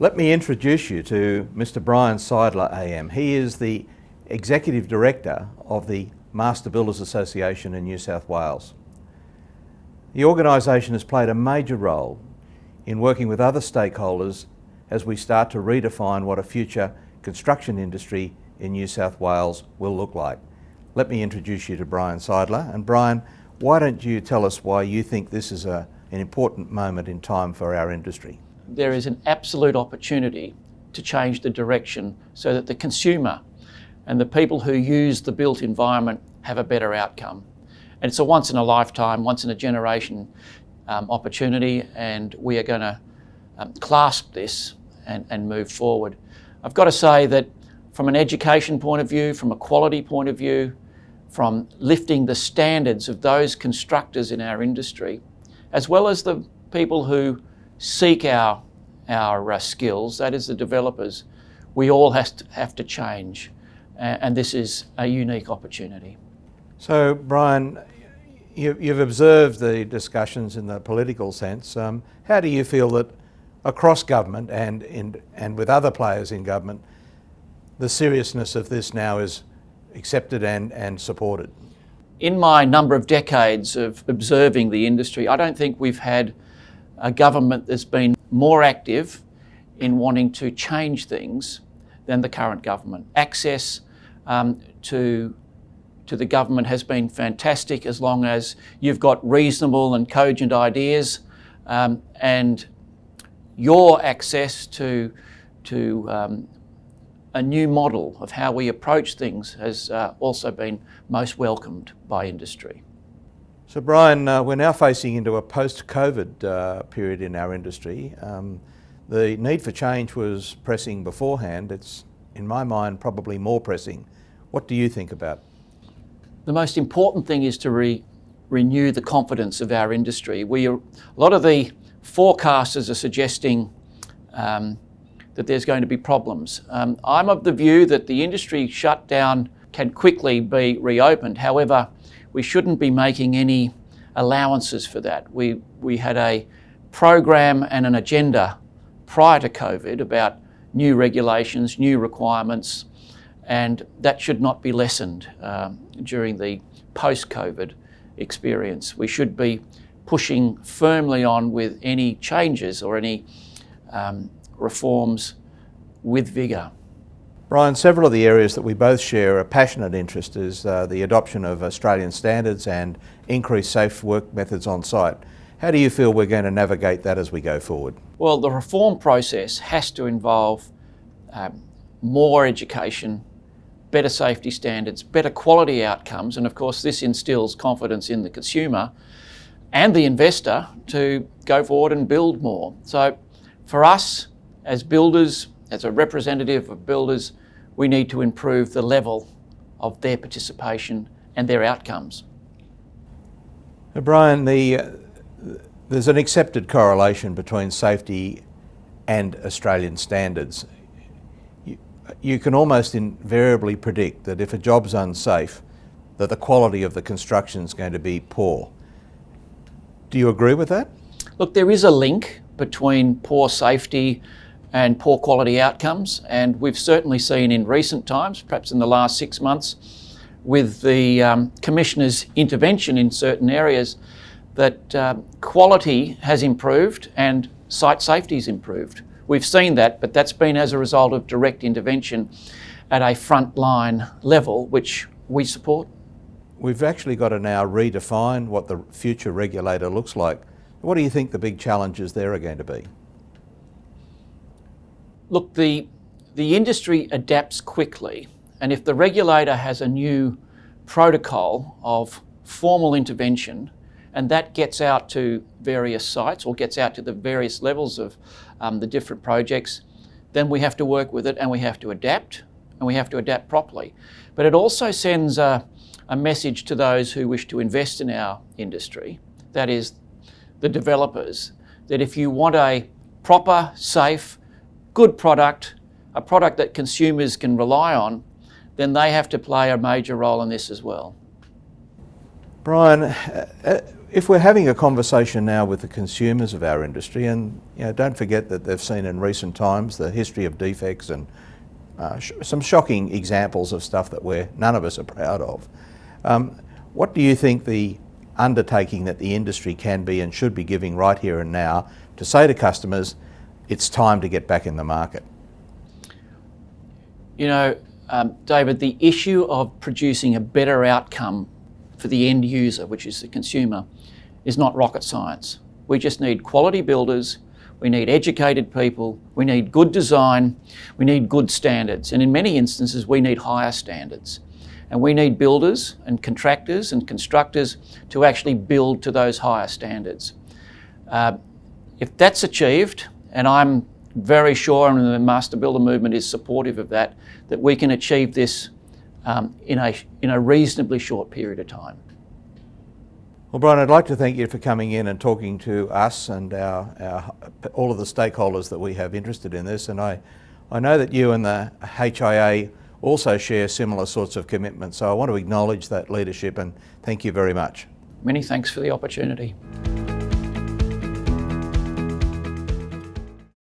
Let me introduce you to Mr Brian Seidler AM. He is the Executive Director of the Master Builders Association in New South Wales. The organisation has played a major role in working with other stakeholders as we start to redefine what a future construction industry in New South Wales will look like. Let me introduce you to Brian Seidler. And Brian, why don't you tell us why you think this is a, an important moment in time for our industry? There is an absolute opportunity to change the direction so that the consumer and the people who use the built environment have a better outcome. And it's a once in a lifetime, once in a generation um, opportunity and we are going to um, clasp this and, and move forward. I've got to say that from an education point of view, from a quality point of view, from lifting the standards of those constructors in our industry, as well as the people who seek our, our uh, skills, that is the developers, we all has to, have to change. Uh, and this is a unique opportunity. So, Brian, you, have observed the discussions in the political sense. Um, how do you feel that across government and, in, and with other players in government, the seriousness of this now is accepted and, and supported? In my number of decades of observing the industry, I don't think we've had a government that's been more active in wanting to change things than the current government. Access um, to, to the government has been fantastic as long as you've got reasonable and cogent ideas um, and your access to, to um, a new model of how we approach things has uh, also been most welcomed by industry. So Brian, uh, we're now facing into a post-COVID uh, period in our industry. Um, the need for change was pressing beforehand. It's, in my mind, probably more pressing. What do you think about? The most important thing is to re renew the confidence of our industry. We are, a lot of the forecasters are suggesting um, that there's going to be problems. Um, I'm of the view that the industry shutdown can quickly be reopened. However, we shouldn't be making any allowances for that. We, we had a program and an agenda prior to COVID about new regulations, new requirements, and that should not be lessened um, during the post-COVID experience. We should be pushing firmly on with any changes or any um, reforms with vigour. Brian, several of the areas that we both share a passionate interest is uh, the adoption of Australian standards and increased safe work methods on site. How do you feel we're going to navigate that as we go forward? Well, the reform process has to involve um, more education, better safety standards, better quality outcomes, and of course this instills confidence in the consumer and the investor to go forward and build more. So for us as builders, as a representative of builders, we need to improve the level of their participation and their outcomes. Brian, the, uh, there's an accepted correlation between safety and Australian standards. You, you can almost invariably predict that if a job's unsafe, that the quality of the construction is going to be poor. Do you agree with that? Look, there is a link between poor safety and poor quality outcomes. And we've certainly seen in recent times, perhaps in the last six months, with the um, Commissioner's intervention in certain areas, that uh, quality has improved and site safety has improved. We've seen that, but that's been as a result of direct intervention at a frontline level, which we support. We've actually got to now redefine what the future regulator looks like. What do you think the big challenges there are going to be? Look, the, the industry adapts quickly, and if the regulator has a new protocol of formal intervention, and that gets out to various sites or gets out to the various levels of um, the different projects, then we have to work with it and we have to adapt, and we have to adapt properly. But it also sends a, a message to those who wish to invest in our industry, that is, the developers, that if you want a proper, safe, good product, a product that consumers can rely on, then they have to play a major role in this as well. Brian, uh, uh, if we're having a conversation now with the consumers of our industry, and you know, don't forget that they've seen in recent times the history of defects and uh, sh some shocking examples of stuff that we're, none of us are proud of. Um, what do you think the undertaking that the industry can be and should be giving right here and now to say to customers, it's time to get back in the market? You know, um, David, the issue of producing a better outcome for the end user, which is the consumer, is not rocket science. We just need quality builders, we need educated people, we need good design, we need good standards, and in many instances we need higher standards. And we need builders and contractors and constructors to actually build to those higher standards. Uh, if that's achieved, and I'm very sure, and the Master Builder movement is supportive of that, that we can achieve this um, in, a, in a reasonably short period of time. Well, Brian, I'd like to thank you for coming in and talking to us and our, our, all of the stakeholders that we have interested in this. And I, I know that you and the HIA also share similar sorts of commitments. So I want to acknowledge that leadership and thank you very much. Many thanks for the opportunity.